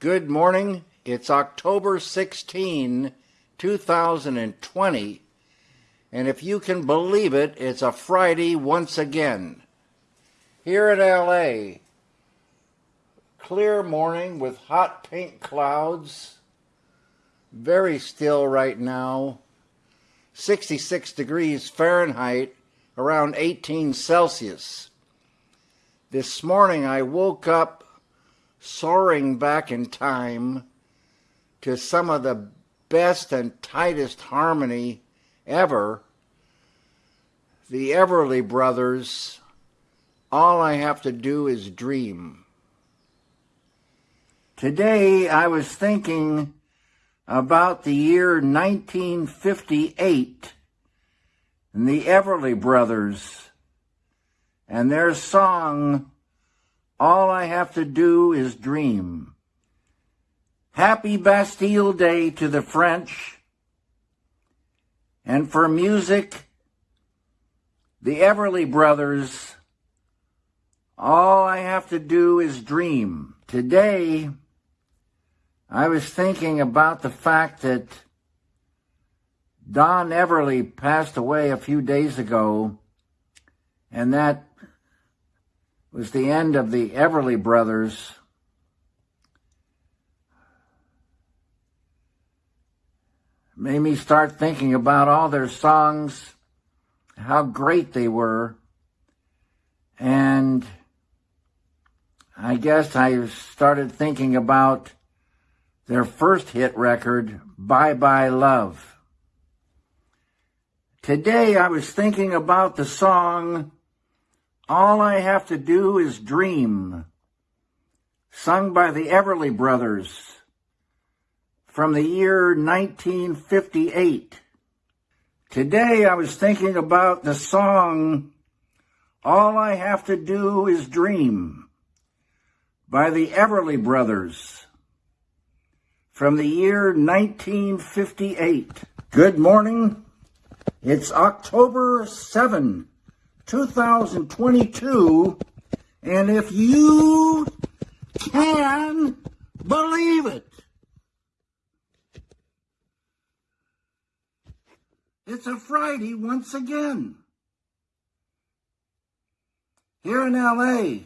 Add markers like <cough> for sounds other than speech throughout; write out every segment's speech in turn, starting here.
Good morning. It's October 16, 2020, and if you can believe it, it's a Friday once again. Here in LA, clear morning with hot pink clouds, very still right now, 66 degrees Fahrenheit, around 18 Celsius. This morning I woke up soaring back in time to some of the best and tightest harmony ever. The Everly Brothers, All I Have to Do Is Dream. Today I was thinking about the year 1958 and the Everly Brothers and their song all I have to do is dream. Happy Bastille Day to the French. And for music, the Everly Brothers, All I Have to Do is Dream. Today, I was thinking about the fact that Don Everly passed away a few days ago, and that was the end of the Everly Brothers. Made me start thinking about all their songs, how great they were. And I guess I started thinking about their first hit record, Bye Bye Love. Today I was thinking about the song all I Have to Do Is Dream, sung by the Everly Brothers from the year 1958. Today I was thinking about the song All I Have to Do Is Dream by the Everly Brothers from the year 1958. Good morning. It's October 7, 2022, and if you can believe it, it's a Friday once again. Here in LA,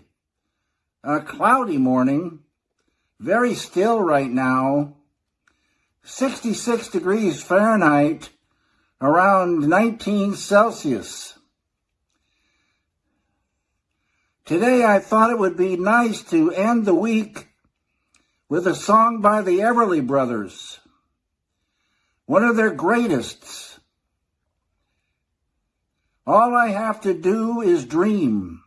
a cloudy morning, very still right now, 66 degrees Fahrenheit, around 19 Celsius. Today I thought it would be nice to end the week with a song by the Everly Brothers, one of their greatest. All I Have to Do is Dream,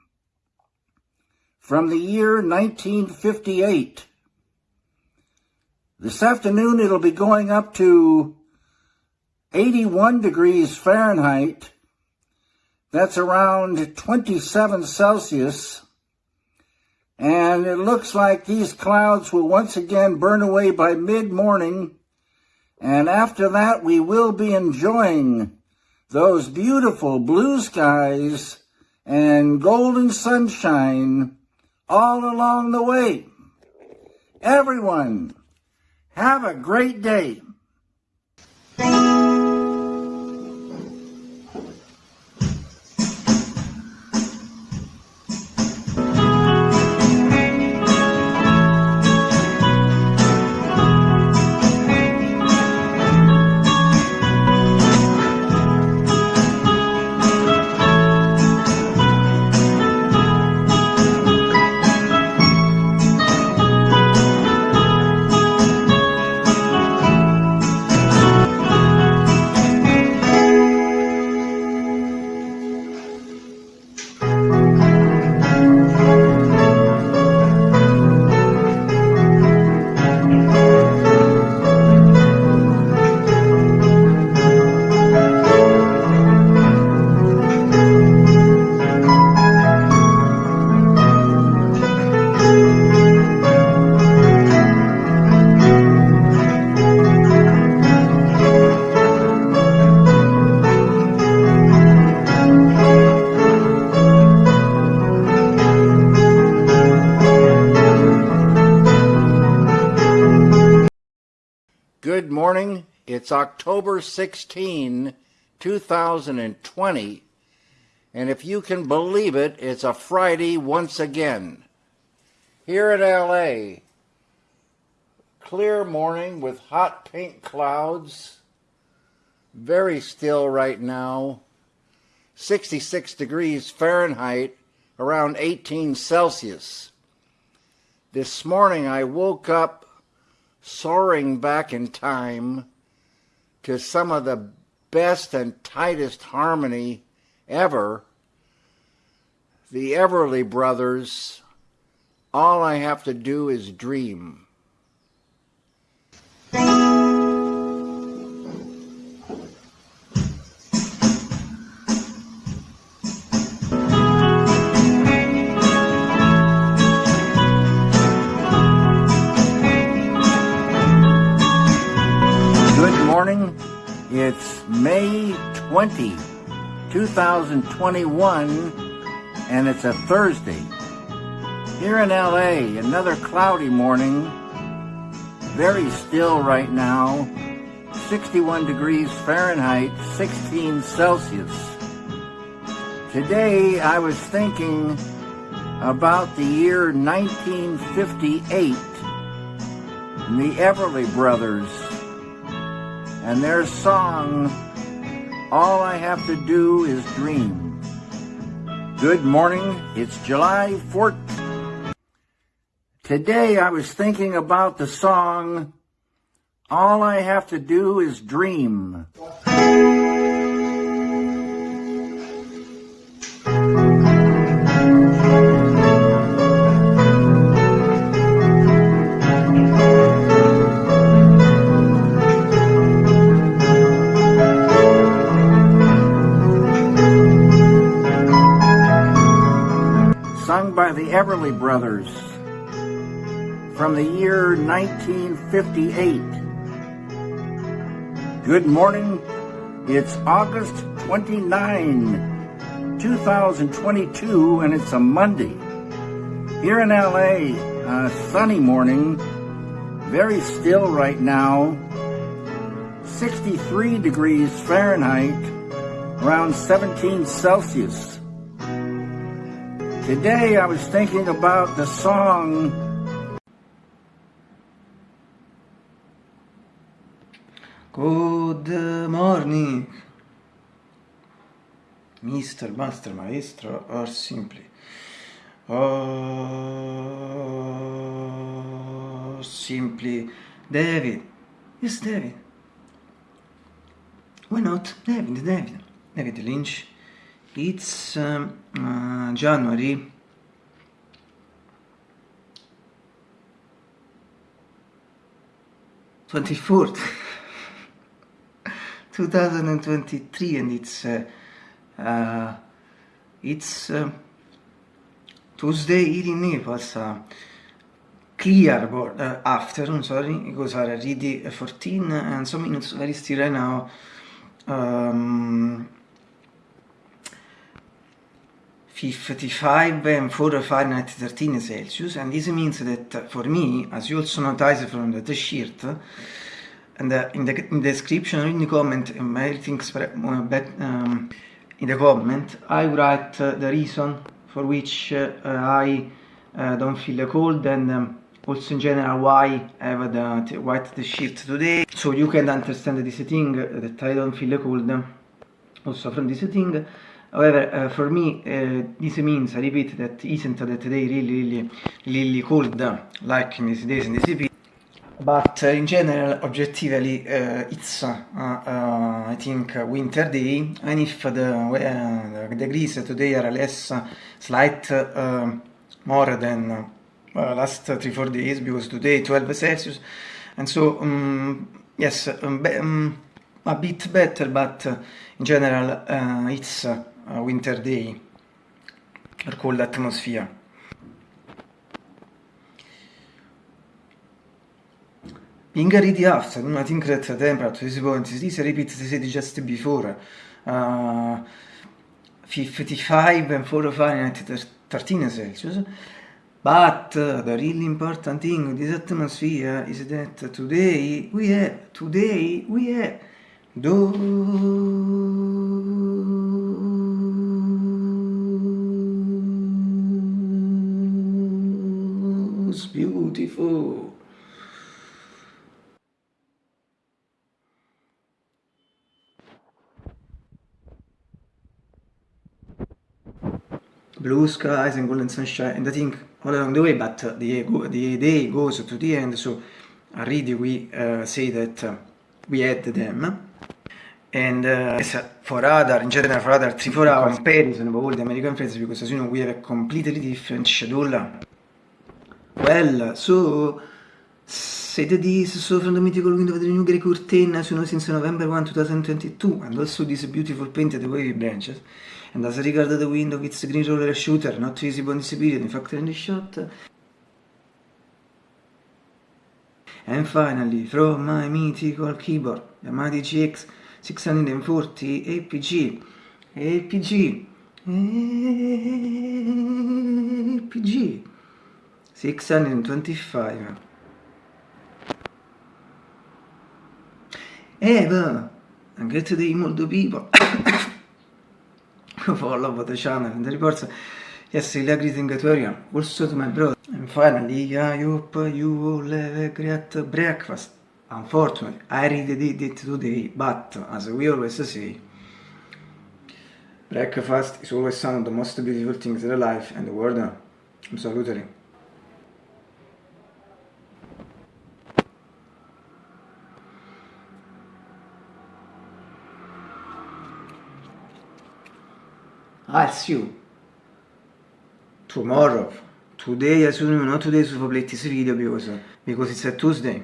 from the year 1958. This afternoon it'll be going up to 81 degrees Fahrenheit that's around 27 Celsius. And it looks like these clouds will once again burn away by mid-morning. And after that, we will be enjoying those beautiful blue skies and golden sunshine all along the way. Everyone, have a great day. Morning. It's October 16, 2020. And if you can believe it, it's a Friday once again. Here in LA, clear morning with hot pink clouds. Very still right now. 66 degrees Fahrenheit, around 18 Celsius. This morning I woke up soaring back in time to some of the best and tightest harmony ever. The Everly Brothers, All I Have to Do Is Dream. It's May 20, 2021, and it's a Thursday. Here in LA, another cloudy morning. Very still right now. 61 degrees Fahrenheit, 16 Celsius. Today I was thinking about the year 1958 and the Everly Brothers and their song, All I Have to Do Is Dream. Good morning, it's July 4th. Today I was thinking about the song, All I Have to Do Is Dream. The Everly Brothers from the year 1958. Good morning. It's August 29, 2022, and it's a Monday. Here in LA, a sunny morning, very still right now, 63 degrees Fahrenheit, around 17 Celsius. Today I was thinking about the song Good morning, Mr. Master Maestro, or simply, or simply David. Yes, David. Why not? David, David. David Lynch. It's uh, January <laughs> twenty fourth, two thousand and twenty three, and it's uh, uh, it's uh, Tuesday evening. It was a clear board, afternoon. Sorry, because I already fourteen and some minutes very still right now. Um, 55 and 4 Fahrenheit 13 Celsius and this means that for me, as you also notice from the t-shirt, and uh, in, the, in the description in the comment, everything's um, in the comment, I write uh, the reason for which uh, I uh, don't feel cold and um, also in general why I have the white t-shirt today, so you can understand this thing that I don't feel cold also from this thing. However, uh, for me, uh, this means, I repeat, that isn't that day really, really, really cold, like in these days in the CP. But uh, in general, objectively, uh, it's, uh, uh, I think, winter day, and if the, the degrees today are less, slight more than last 3-4 days, because today 12 Celsius, and so, um, yes, um, um, a bit better, but in general, it's a winter day or cold atmosphere. Being ready after, I think that the temperature is going to this repeat the city just before. Uh, 55 and 4 Fahrenheit 13 Celsius But the really important thing with this atmosphere is that today we have, today we have those beautiful. Blue skies and golden sunshine and I think all along the way but the, the day goes to the end so already we uh, say that uh, we had them. And uh, for other in general for other three four hour comparison of all the American friends because as you know we have a completely different schedule well so say this so from the mythical window of the new grey curtain so since November 1 2022 and also this beautiful painted wavy branches. And as regards the window it's a green roller shooter not visible in this period in fact in the shot. And finally from my mythical keyboard Yamaha GX 640 APG APG APG 625 Eva and great day molto people follow the channel and the reports yesterday greeting to everyone. Also to my brother? And finally hope you all have a great breakfast. Unfortunately I really did it today but as we always say breakfast is always one of the most beautiful things in life and the world. Absolutely ask you tomorrow, today, as soon you know, today's will upload this video because, because it's a Tuesday.